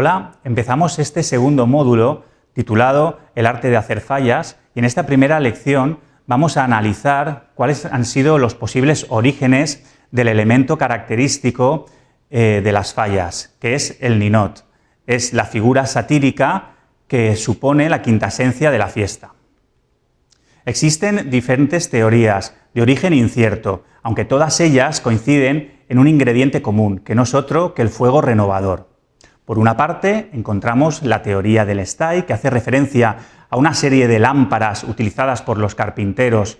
Hola, empezamos este segundo módulo titulado El arte de hacer fallas y en esta primera lección vamos a analizar cuáles han sido los posibles orígenes del elemento característico eh, de las fallas, que es el ninot. Es la figura satírica que supone la quinta esencia de la fiesta. Existen diferentes teorías de origen incierto, aunque todas ellas coinciden en un ingrediente común, que no es otro que el fuego renovador. Por una parte, encontramos la teoría del Stay, que hace referencia a una serie de lámparas utilizadas por los carpinteros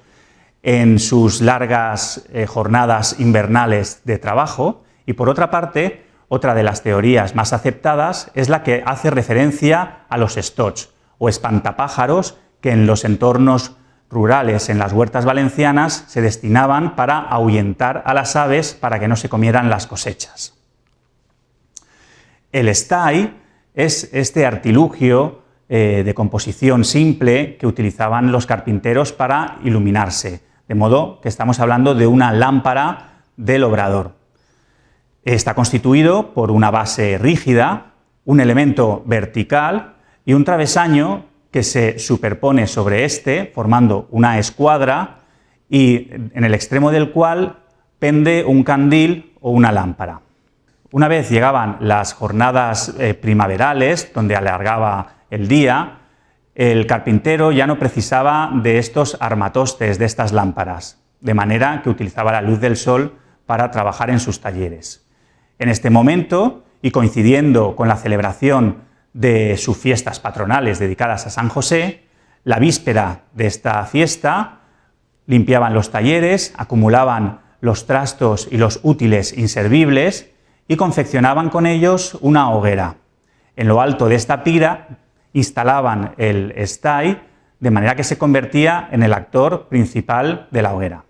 en sus largas eh, jornadas invernales de trabajo, y por otra parte, otra de las teorías más aceptadas es la que hace referencia a los stots, o espantapájaros, que en los entornos rurales en las huertas valencianas se destinaban para ahuyentar a las aves para que no se comieran las cosechas. El stay es este artilugio eh, de composición simple que utilizaban los carpinteros para iluminarse, de modo que estamos hablando de una lámpara del obrador. Está constituido por una base rígida, un elemento vertical y un travesaño que se superpone sobre este, formando una escuadra, y en el extremo del cual pende un candil o una lámpara. Una vez llegaban las jornadas eh, primaverales, donde alargaba el día, el carpintero ya no precisaba de estos armatostes, de estas lámparas, de manera que utilizaba la luz del sol para trabajar en sus talleres. En este momento, y coincidiendo con la celebración de sus fiestas patronales dedicadas a San José, la víspera de esta fiesta limpiaban los talleres, acumulaban los trastos y los útiles inservibles y confeccionaban con ellos una hoguera. En lo alto de esta pira instalaban el estay, de manera que se convertía en el actor principal de la hoguera.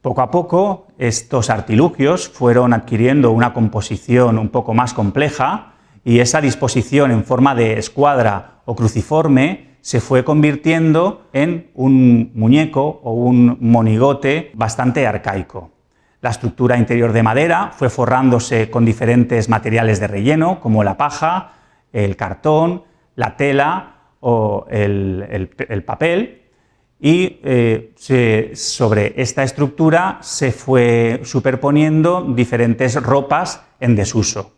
Poco a poco estos artilugios fueron adquiriendo una composición un poco más compleja y esa disposición en forma de escuadra o cruciforme se fue convirtiendo en un muñeco o un monigote bastante arcaico. La estructura interior de madera fue forrándose con diferentes materiales de relleno, como la paja, el cartón, la tela o el, papel, y eh, sobre esta estructura se fue superponiendo diferentes ropas en desuso.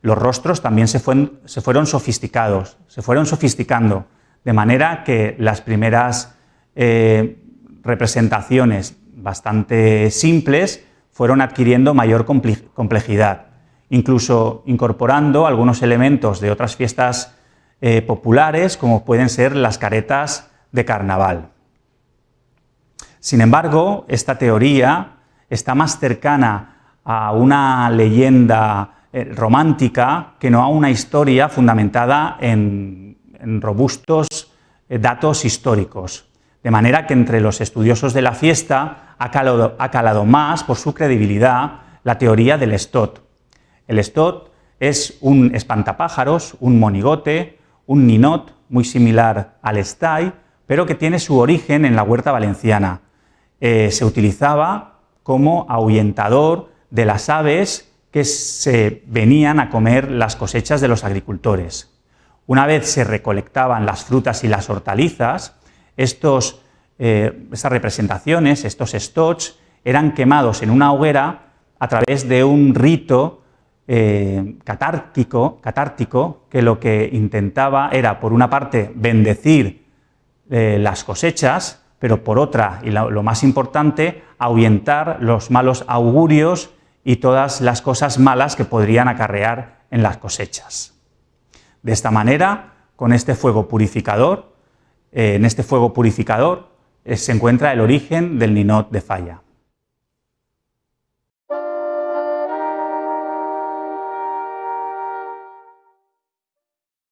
Los rostros también se, fueron sofisticados, se fueron sofisticando, de manera que las primeras eh, representaciones bastante simples fueron adquiriendo mayor complejidad, incluso incorporando algunos elementos de otras fiestas eh, populares, como pueden ser las caretas de carnaval. Sin embargo, esta teoría está más cercana a una leyenda eh, romántica que no a una historia fundamentada en, robustos eh, datos históricos. De manera que entre los estudiosos de la fiesta ha calado, más por su credibilidad la teoría del stot. El stot es un espantapájaros, un monigote, un ninot muy similar al stay, pero que tiene su origen en la huerta valenciana. Eh, se utilizaba como ahuyentador de las aves que se venían a comer las cosechas de los agricultores. Una vez se recolectaban las frutas y las hortalizas, estos, eh, estas representaciones, estos stots, eran quemados en una hoguera a través de un rito eh, catártico, catártico, que lo que intentaba era, por una parte, bendecir eh, las cosechas, pero por otra, y lo, lo, más importante, ahuyentar los malos augurios y todas las cosas malas que podrían acarrear en las cosechas. De esta manera, con este fuego purificador, en este fuego purificador eh, se encuentra el origen del ninot de falla.